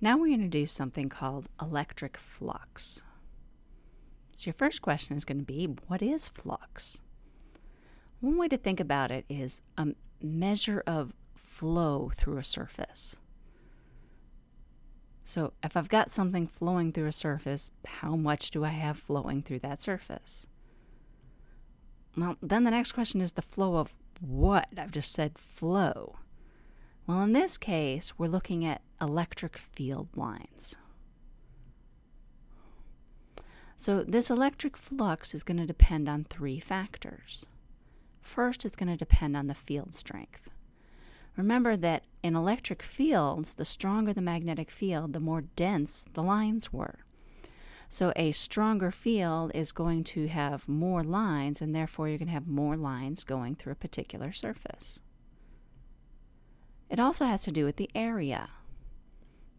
Now we're going to do something called electric flux. So your first question is going to be, what is flux? One way to think about it is a measure of flow through a surface. So if I've got something flowing through a surface, how much do I have flowing through that surface? Well, then the next question is the flow of what? I've just said flow. Well, in this case, we're looking at electric field lines. So this electric flux is going to depend on three factors. First, it's going to depend on the field strength. Remember that in electric fields, the stronger the magnetic field, the more dense the lines were. So a stronger field is going to have more lines, and therefore you're going to have more lines going through a particular surface. It also has to do with the area.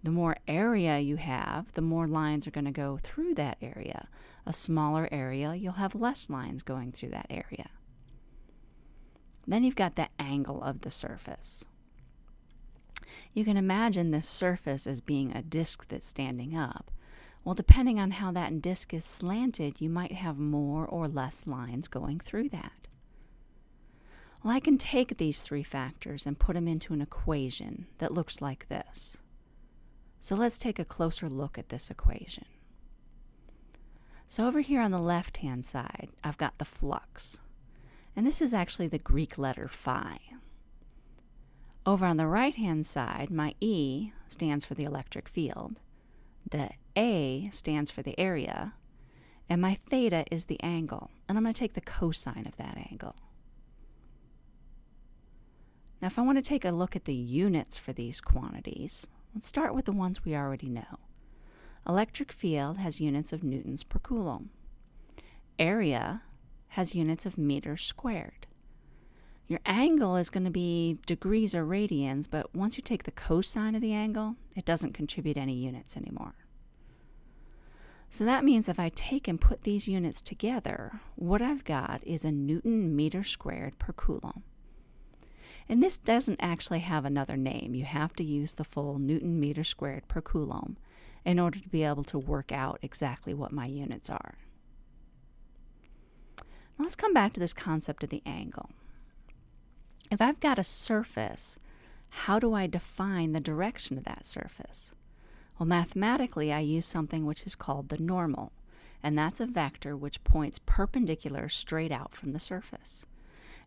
The more area you have, the more lines are going to go through that area. A smaller area, you'll have less lines going through that area. Then you've got the angle of the surface. You can imagine this surface as being a disk that's standing up. Well, depending on how that disk is slanted, you might have more or less lines going through that. Well, I can take these three factors and put them into an equation that looks like this. So let's take a closer look at this equation. So over here on the left-hand side, I've got the flux. And this is actually the Greek letter phi. Over on the right-hand side, my E stands for the electric field. The A stands for the area. And my theta is the angle. And I'm going to take the cosine of that angle. Now, if I want to take a look at the units for these quantities, let's start with the ones we already know. Electric field has units of newtons per coulomb. Area has units of meters squared. Your angle is going to be degrees or radians, but once you take the cosine of the angle, it doesn't contribute any units anymore. So that means if I take and put these units together, what I've got is a newton meter squared per coulomb. And this doesn't actually have another name. You have to use the full Newton meter squared per coulomb in order to be able to work out exactly what my units are. Let's come back to this concept of the angle. If I've got a surface, how do I define the direction of that surface? Well, mathematically, I use something which is called the normal, and that's a vector which points perpendicular straight out from the surface.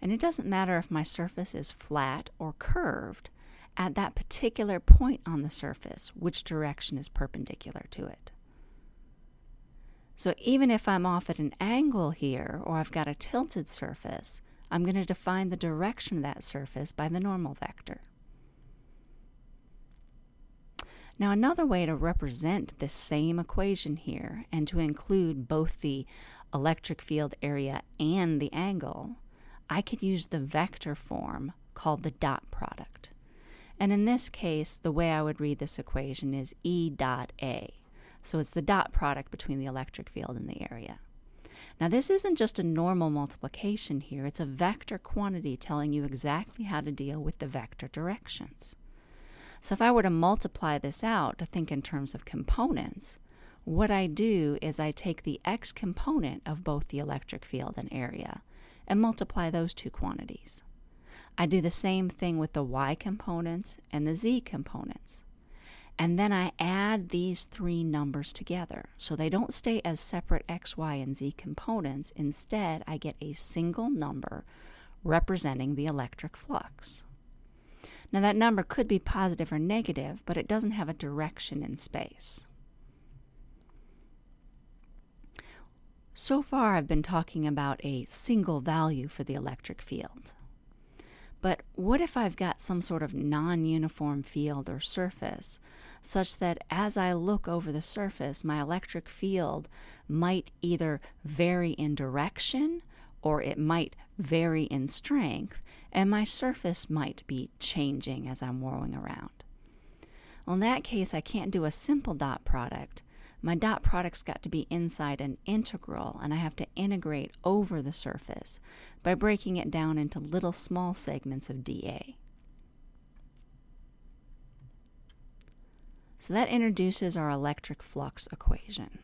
And it doesn't matter if my surface is flat or curved, at that particular point on the surface, which direction is perpendicular to it. So even if I'm off at an angle here, or I've got a tilted surface, I'm going to define the direction of that surface by the normal vector. Now another way to represent this same equation here and to include both the electric field area and the angle I could use the vector form called the dot product. And in this case, the way I would read this equation is E dot A. So it's the dot product between the electric field and the area. Now this isn't just a normal multiplication here, it's a vector quantity telling you exactly how to deal with the vector directions. So if I were to multiply this out to think in terms of components, what I do is I take the x component of both the electric field and area, and multiply those two quantities. I do the same thing with the y components and the z components. And then I add these three numbers together. So they don't stay as separate x, y, and z components. Instead, I get a single number representing the electric flux. Now that number could be positive or negative, but it doesn't have a direction in space. So far, I've been talking about a single value for the electric field. But what if I've got some sort of non-uniform field or surface, such that as I look over the surface, my electric field might either vary in direction or it might vary in strength, and my surface might be changing as I'm whirling around. Well, in that case, I can't do a simple dot product my dot product's got to be inside an integral and I have to integrate over the surface by breaking it down into little small segments of dA. So that introduces our electric flux equation.